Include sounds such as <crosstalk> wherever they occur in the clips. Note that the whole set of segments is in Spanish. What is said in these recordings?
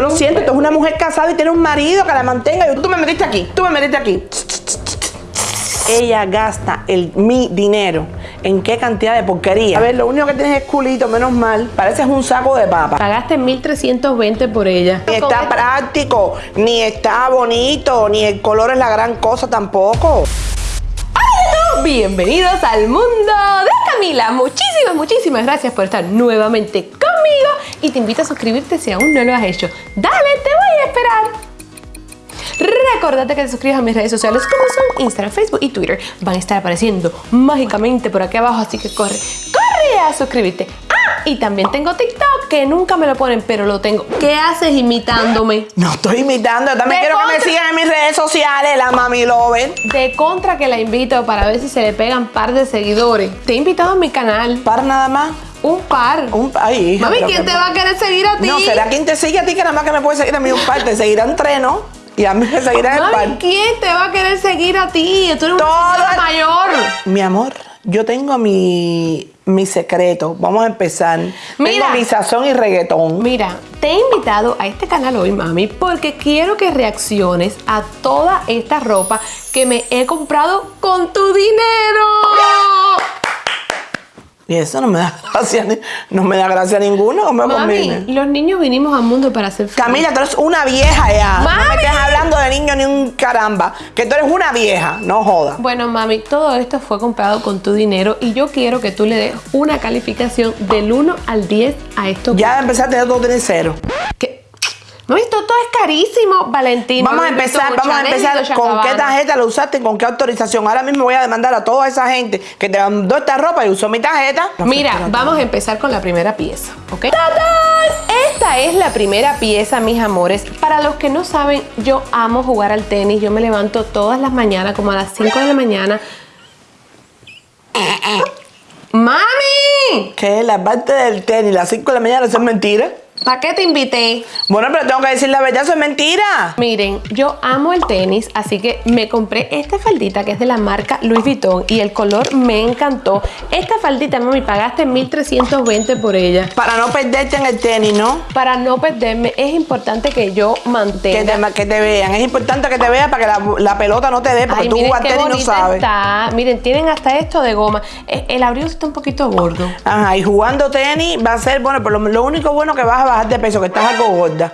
yo lo siento, tú eres una mujer casada y tiene un marido que la mantenga. Y tú me metiste aquí, tú me metiste aquí. Ella gasta el, mi dinero. ¿En qué cantidad de porquería? A ver, lo único que tienes es culito, menos mal. Pareces un saco de papa. Pagaste 1320 por ella. Ni está práctico, ni está bonito, ni el color es la gran cosa tampoco. Bienvenidos al mundo de Camila. Muchísimas, muchísimas gracias por estar nuevamente conmigo y te invito a suscribirte si aún no lo has hecho. Dale, te voy a esperar. Recordate que te suscribas a mis redes sociales como son Instagram, Facebook y Twitter. Van a estar apareciendo mágicamente por aquí abajo, así que corre, corre a suscribirte. Ah, y también tengo TikTok que nunca me lo ponen, pero lo tengo. ¿Qué haces imitándome? No estoy imitando, también De quiero que me sigan en mis redes sociales, la Mami Lover. De contra que la invito para ver si se le pegan par de seguidores. Te he invitado a mi canal. Para nada más. Un par. Un, ay, hija, Mami, ¿quién que- te va a querer seguir a ti? No, será quien te sigue a ti que nada más que me puede seguir a mí un par. Te seguirán tres, ¿no? Y a mí me seguirán el Mami, par. ¿quién te va a querer seguir a ti? Tú eres una Todo señora el- mayor. Mi amor, yo tengo mi, mi secreto. Vamos a empezar. Mira. Tengo mi sazón y reggaetón. Mira, te he invitado a este canal hoy, mami, porque quiero que reacciones a toda esta ropa que me he comprado con tu dinero. Y eso no me da <laughs> gracia, no me da gracia ninguno. ¿Cómo me Mami, conviene? los niños vinimos al mundo para ser felices. Camila, tú eres una vieja ya. No Mami. me estés hablando de niño ni un caramba. Que tú eres una vieja, no joda. Bueno, mami, todo esto fue comprado con tu dinero y yo quiero que tú le des una calificación del 1 al 10 a esto. Ya empezaste a todo tener cero. Mami, esto todo es carísimo, Valentín. Vamos a empezar, vamos a empezar con qué tarjeta lo usaste y con qué autorización. Ahora mismo voy a demandar a toda esa gente que te mandó esta ropa y usó mi tarjeta. Mira, vamos a empezar con la primera pieza, ¿ok? ¡Tadán! Esta es la primera pieza, mis amores. Para los que no saben, yo amo jugar al tenis. Yo me levanto todas las mañanas, como a las 5 de la mañana. ¡Mami! Que la parte del tenis, las 5 de la mañana, eso es mentira. ¿Para qué te invité? Bueno, pero tengo que decir la verdad, eso es mentira. Miren, yo amo el tenis, así que me compré esta faldita que es de la marca Louis Vuitton y el color me encantó. Esta faldita, mami, pagaste 1320 por ella. Para no perderte en el tenis, ¿no? Para no perderme, es importante que yo Que mantenga. te, que te vean. Es importante que te vean para que la, la pelota no te dé, porque Ay, tú jugas tenis y no sabes. está. Miren, tienen hasta esto de goma. Eh, El abrigo está un poquito gordo. Ajá, y jugando tenis va a ser, bueno, pero lo, lo único bueno que vas a bajar de peso, que estás algo gorda.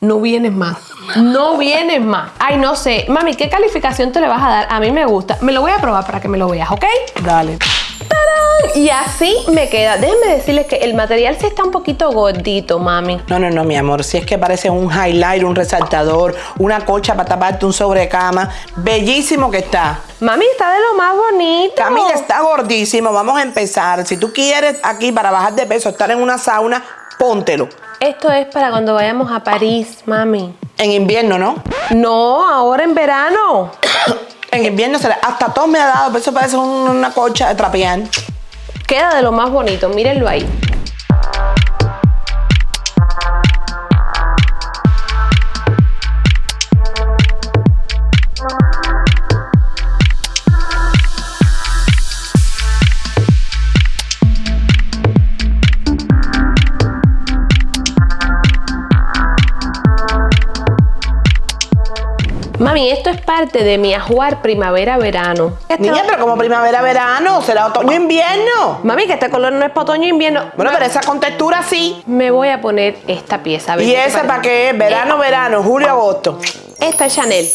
No vienes más. No vienes más. Ay, no sé. Mami, ¿qué calificación te le vas a dar? A mí me gusta. Me lo voy a probar para que me lo veas, ¿ok? Dale. ¡Tarán! Y así me queda. Déjenme decirles que el material sí está un poquito gordito, mami. No, no, no, mi amor. Si es que parece un highlight, un resaltador, una colcha para taparte un sobrecama. Bellísimo que está. Mami, está de lo más bonito. Camila está gordísimo. Vamos a empezar. Si tú quieres aquí para bajar de peso, estar en una sauna, póntelo. Esto es para cuando vayamos a París, mami. En invierno, ¿no? No, ahora en verano. <coughs> En invierno será. Hasta todo me ha dado, pero eso parece un- una colcha de trapear. Queda de lo más bonito, mírenlo ahí. Mami, esto es parte de mi ajuar primavera-verano. Niña, pero como primavera, verano, será otoño, invierno. Mami, que este color no es para otoño e invierno. Bueno, pero esa con textura sí. Me voy a poner esta pieza. a ver ¿Y esa para qué es? Verano, verano, julio, agosto. Esta es Chanel.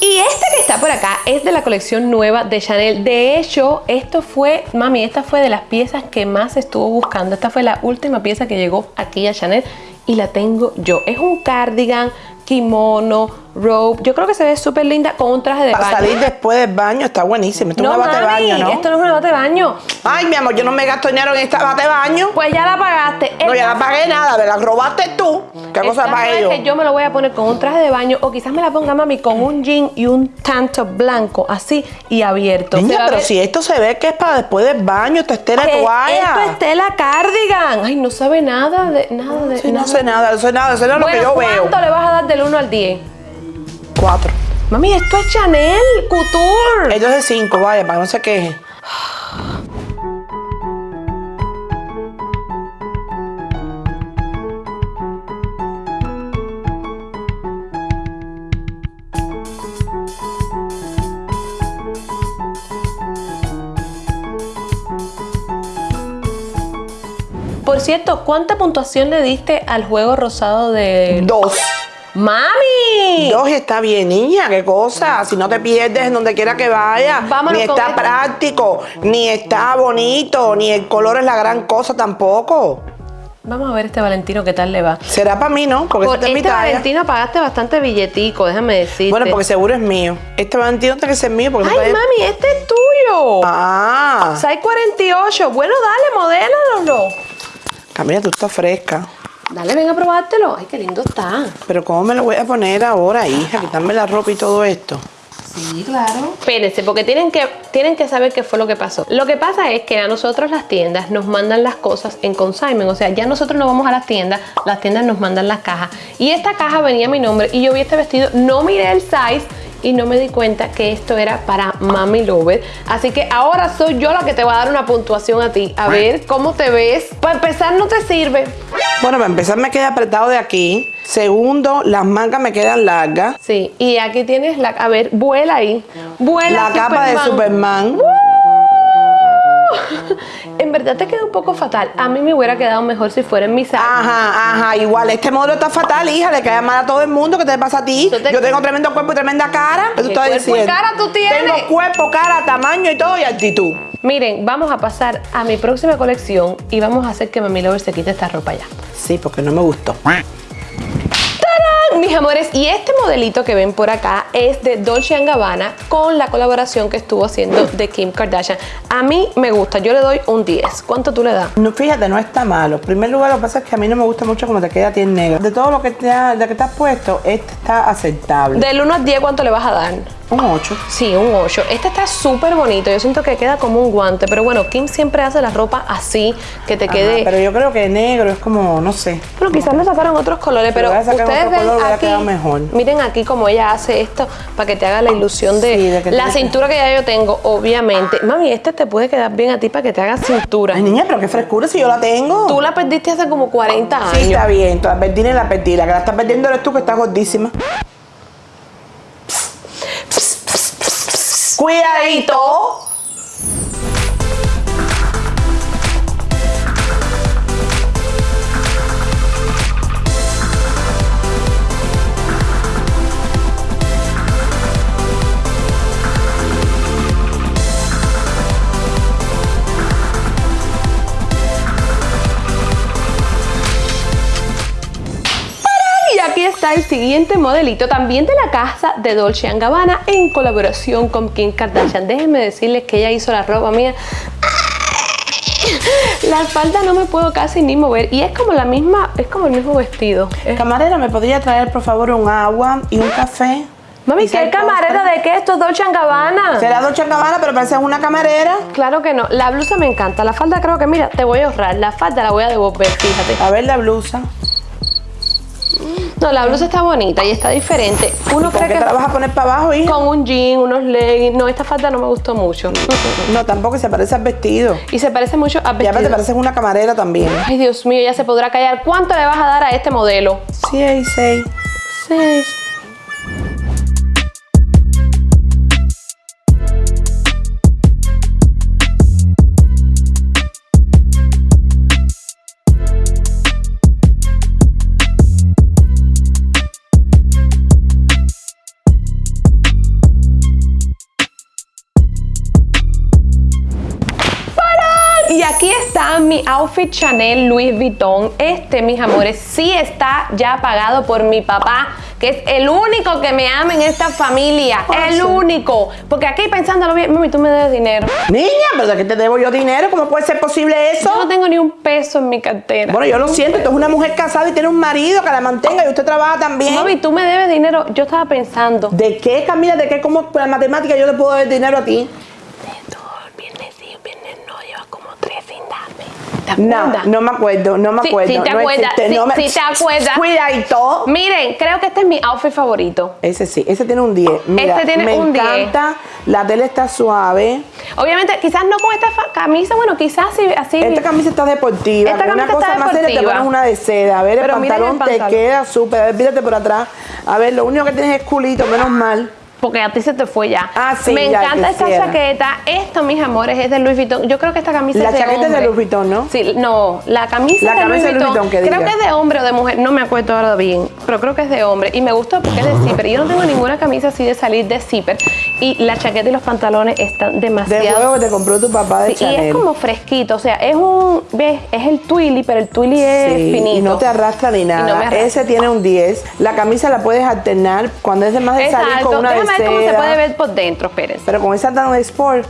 Y esta que está por acá es de la colección nueva de Chanel. De hecho, esto fue, mami, esta fue de las piezas que más estuvo buscando. Esta fue la última pieza que llegó aquí a Chanel y la tengo yo. Es un cardigan, kimono, robe. Yo creo que se ve súper linda con un traje de Para baño. salir después del baño está buenísimo. Esto es no, una bate de baño, ¿no? esto no es una bate de baño. Ay, mi amor, yo no me gasto dinero en esta bate de baño. Pues ya la pagaste. No, ya la pagué nada, me la robaste tú. ¿Qué El cosa pagué es yo? que yo me lo voy a poner con un traje de baño o quizás me la ponga mami con un jean y un tanto blanco así y abierto. Niña, pero ver si esto se ve que es para después del baño, es tela de que toalla. Esto es tela cardigan. Ay, no sabe nada de nada de Sí, no nada. sé nada, no sé nada, eso es lo bueno, que yo veo. ¿cuánto le vas a dar del 1 al 10? Cuatro. Mami, esto es Chanel, Couture. Esto es de cinco, vaya, para no se queje. Por cierto, ¿cuánta puntuación le diste al juego rosado de... Dos. ¡Mami! Dos está bien, niña, qué cosa. Si no te pierdes en donde quiera que vayas. Vámonos ni está esta. práctico, ni está bonito, ni el color es la gran cosa tampoco. Vamos a ver este Valentino qué tal le va. Será para mí, ¿no? Porque Por este es mi este talla. Valentino pagaste bastante billetico, déjame decirte. Bueno, porque seguro es mío. Este Valentino tiene que ser mío porque Ay, este es- mami, este es tuyo. Ah, 48. Bueno, dale, modélalo. Camila, tú estás fresca. Dale, ven a probártelo. Ay, qué lindo está. Pero ¿cómo me lo voy a poner ahora, hija? Quitarme la ropa y todo esto. Sí, claro. Espérense, porque tienen que, tienen que saber qué fue lo que pasó. Lo que pasa es que a nosotros las tiendas nos mandan las cosas en consignment. O sea, ya nosotros no vamos a las tiendas, las tiendas nos mandan las cajas. Y esta caja venía a mi nombre y yo vi este vestido, no miré el size y no me di cuenta que esto era para Mami Lover. Así que ahora soy yo la que te va a dar una puntuación a ti. A ver cómo te ves. Para empezar, no te sirve. Bueno, para empezar me queda apretado de aquí. Segundo, las mangas me quedan largas. Sí, y aquí tienes la. A ver, vuela ahí. Vuela. La capa de Superman. <laughs> En verdad te queda un poco fatal. A mí me hubiera quedado mejor si fuera en mi size. Ajá, ajá, igual. Este modelo está fatal, hija. Le cae mal a todo el mundo. ¿Qué te pasa a ti? Yo te- Yo tengo tremendo cuerpo y tremenda cara. ¿Qué tú ¿Qué estás cuerpo y diciendo? cara tú tienes? Tengo cuerpo, cara, tamaño y todo y actitud. Miren, vamos a pasar a mi próxima colección y vamos a hacer que Mami Lover se quite esta ropa ya. Sí, porque no me gustó. Mis amores, y este modelito que ven por acá es de Dolce Gabbana con la colaboración que estuvo haciendo de Kim Kardashian. A mí me gusta, yo le doy un 10. ¿Cuánto tú le das? No, fíjate, no está malo. En primer lugar, lo que pasa es que a mí no me gusta mucho cómo te queda a ti en negro. De todo lo que te, ha- de que te has puesto, este está aceptable. Del 1 al 10, ¿cuánto le vas a dar? Un 8. Sí, un 8. Este está súper bonito. Yo siento que queda como un guante. Pero bueno, Kim siempre hace la ropa así, que te quede. pero yo creo que negro es como, no sé. Bueno, quizás le sacaron otros colores, pero ustedes ven color, hubiera aquí, quedado mejor. miren aquí como ella hace esto para que te haga la ilusión de, Sí, de que la cintura que ya yo tengo, obviamente. Mami, este te puede quedar bien a ti para que te haga cintura. Ay, niña, pero qué frescura si yo la tengo. Tú la perdiste hace como 40 años. Sí, está bien. Tú la perdí y la perdí. La que la estás perdiendo eres tú, que estás gordísima. Cuidadito. Siguiente modelito, también de la casa de Dolce Gabbana en colaboración con Kim Kardashian. Déjenme decirles que ella hizo la ropa mía. <laughs> La espalda no me puedo casi ni mover y es como la misma, es como el mismo vestido. Es- Camarera, ¿me podría traer, por favor, un agua y un café? Mami, ¿qué camarera postre. de qué? Esto es Dolce Gabbana. Será Dolce Gabbana, pero parece una camarera. Claro que no. La blusa me encanta. La falda creo que, mira, te voy a ahorrar. La falda la voy a devolver, fíjate. A ver la blusa. No, la blusa está bonita y está diferente. Uno cree que te la vas a poner para abajo, hija? Con un jean, unos leggings. No, esta falda no me gustó mucho. <laughs> No, tampoco se parece al vestido. Y se parece mucho al vestido. Ya te pareces una camarera también. Ay, Dios mío, ya se podrá callar. ¿Cuánto le vas a dar a este modelo? 6, 6. 6, outfit Chanel Louis Vuitton. Este, mis amores, sí está ya pagado por mi papá, que es el único que me ama en esta familia. El único. Porque aquí pensándolo bien, mami, tú me debes dinero. Niña, pero ¿de qué te debo yo dinero? ¿Cómo puede ser posible eso? Yo no tengo ni un peso en mi cartera. Bueno, yo lo siento, tú es una mujer casada y tiene un marido que la mantenga y usted trabaja también. Mami, tú me debes dinero. Yo estaba pensando. ¿De qué, Camila? ¿De qué? ¿Cómo por la matemática yo te puedo dar dinero a ti? Todo el viernes sí, el viernes no, llevas como tres sin darme. ¿Te No, acuerdas? no me acuerdo, no me Sí, acuerdo. sí te no acuerdas, existe, sí, no me- sí te <laughs> acuerdas. Cuidadito. Miren, creo que este es mi outfit favorito. Ese sí, ese tiene un 10. Mira, Este tiene me un 10. encanta, la tela está suave. Obviamente, quizás no con esta camisa, bueno, quizás sí, así. Esta camisa está deportiva. Esta una cosa está más seria te deportiva. pones una de seda. A ver, el pantalón te queda súper. A ver, fíjate por atrás. A ver, lo único que tienes es culito, menos mal. Porque a ti se te fue ya. Ah, sí, Me ya encanta esta chaqueta. Esto, mis amores, es de Louis Vuitton. Yo creo que esta camisa La es de chaqueta es de hombre. Louis Vuitton, ¿no? Sí, no, la camisa La de Louis camisa de Louis Vuitton. Vuitton, que creo diga. que es de hombre o de mujer, no me acuerdo ahora bien, pero creo que es de hombre. Y me gustó porque es de zipper. Yo no tengo ninguna camisa así de salir de zipper. Y la chaqueta y los pantalones están De demasiado... juego que te compró tu papá de Sí, y es como fresquito, o sea, es un, ves, es el twilly, pero el twilly es Sí, finito. y no te arrastra ni nada. no me arrastra. Ese tiene un 10. La camisa la puedes alternar cuando es de más de salir con una de cómo se puede ver por dentro, espérense. Pero con esa tan sport,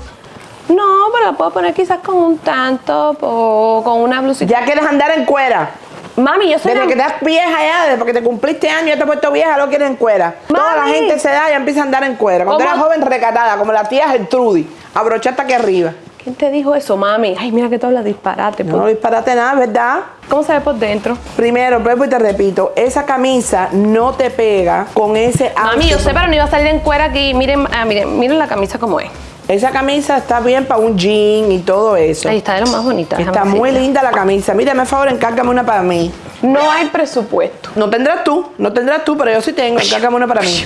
No, pero la puedo poner quizás con un tanto o con una blusita. ya quieres andar en cuera. Mami, yo soy Desde una- que estás vieja ya, desde que te cumpliste años, ya te has puesto vieja, lo quieres en cuera. Toda la Mami. gente se da y empieza a andar en cuera. Cuando ¿Cómo? eras joven, recatada, como la tía Gertrudis. Abrochar hasta aquí arriba. ¿Quién te dijo eso, mami? Ay, mira que tú hablas disparate. No pues. disparate nada, ¿verdad? ¿Cómo se ve por dentro? Primero, vuelvo y te repito, esa camisa no te pega con ese Mami, yo sé, pero no iba a salir en cuera aquí. Miren, ah, miren, miren la camisa como es. Esa camisa está bien para un jean y todo eso. Ahí está de lo más bonita. Está muy linda la camisa. Mírame, por favor, encárgame una para mí. No hay presupuesto. No tendrás tú, no tendrás tú, pero yo sí tengo. Encárgame una para mí.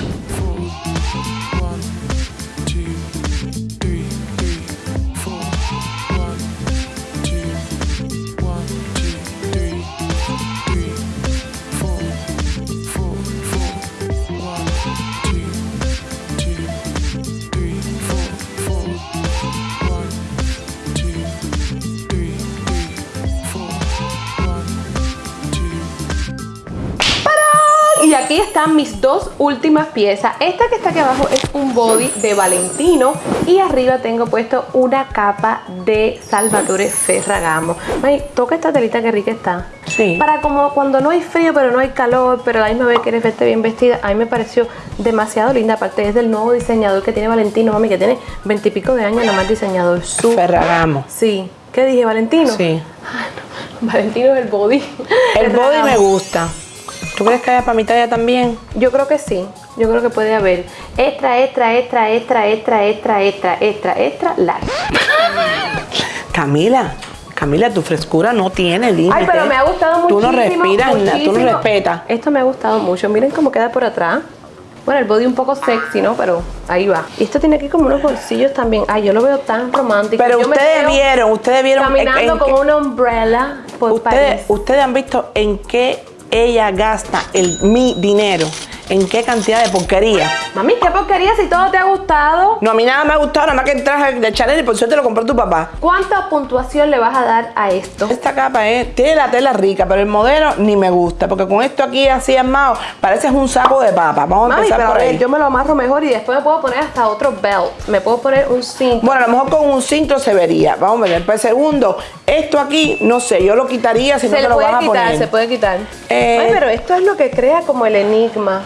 Están mis dos últimas piezas. Esta que está aquí abajo es un body de Valentino y arriba tengo puesto una capa de Salvatore Ferragamo. Ay, toca esta telita que rica está. Sí. Para como cuando no hay frío pero no hay calor, pero a la misma vez quieres verte bien vestida, a mí me pareció demasiado linda. Aparte es del nuevo diseñador que tiene Valentino, mami, que tiene veintipico de años, nada más diseñador. Su Ferragamo. Sí. ¿Qué dije, Valentino? Sí. No. Valentino es el body. El body me gusta. ¿Tú crees que haya para mi talla también? Yo creo que sí. Yo creo que puede haber extra, extra, extra, extra, extra, extra, extra, extra, extra, large. <laughs> Camila, Camila, tu frescura no tiene límite. Ay, pero me ha gustado Tú no muchísimo. respiras, na- tú no muchísimo. respetas. Esto me ha gustado mucho. Miren cómo queda por atrás. Bueno, el body un poco sexy, ¿no? Pero ahí va. Y esto tiene aquí como unos bolsillos también. Ay, yo lo veo tan romántico. Pero Yo ustedes vieron, ustedes vieron en- Caminando en con qué- una umbrella por ustedes, París. ustedes han visto en qué ella gasta el, mi dinero, en qué cantidad de porquería. Mami, qué porquería si todo te ha gustado. No, a mí nada me ha gustado, nada más que el traje de Chanel y por suerte lo compró tu papá. ¿Cuánta puntuación le vas a dar a esto? Esta capa es, tiene la tela rica, pero el modelo ni me gusta, porque con esto aquí así armado, pareces un saco de papa. Vamos a empezar pero por ahí. yo me lo amarro mejor y después me puedo poner hasta otro belt. Me puedo poner un cinto. Bueno, a lo mejor con un cinto se vería. Vamos a ver. Pues segundo, esto aquí, no sé, yo lo quitaría si no se te le lo puede vas a quitar, poner. se puede quitar. Eh, Ay, pero esto es lo que crea como el enigma.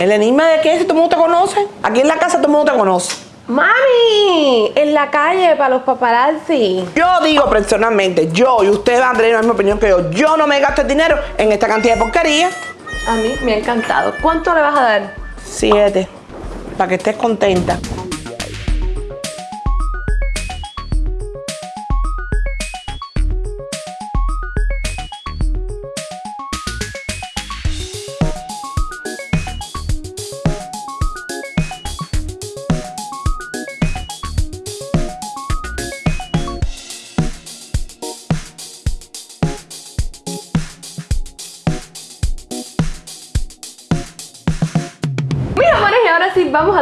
¿El enigma de qué? Si todo el mundo te conoce. Aquí en la casa todo el mundo te conoce. Mami, en la calle para los paparazzi. Yo digo personalmente, yo y ustedes van a tener la misma opinión que yo. Yo no me gasto el dinero en esta cantidad de porquería. A mí me ha encantado. ¿Cuánto le vas a dar? Siete. Para que estés contenta.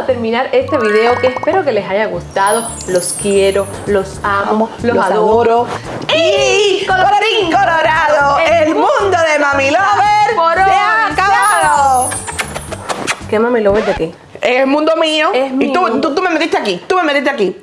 Terminar este video que espero que les haya gustado. Los quiero, los amo, los, Los adoro. Y colorín colorado, el mundo de Mami Lover Por se ha acabado. ¿Qué mami lo ves de aquí? Es el mundo mío. Es y tú, mío. tú, tú me metiste aquí, tú me metiste aquí.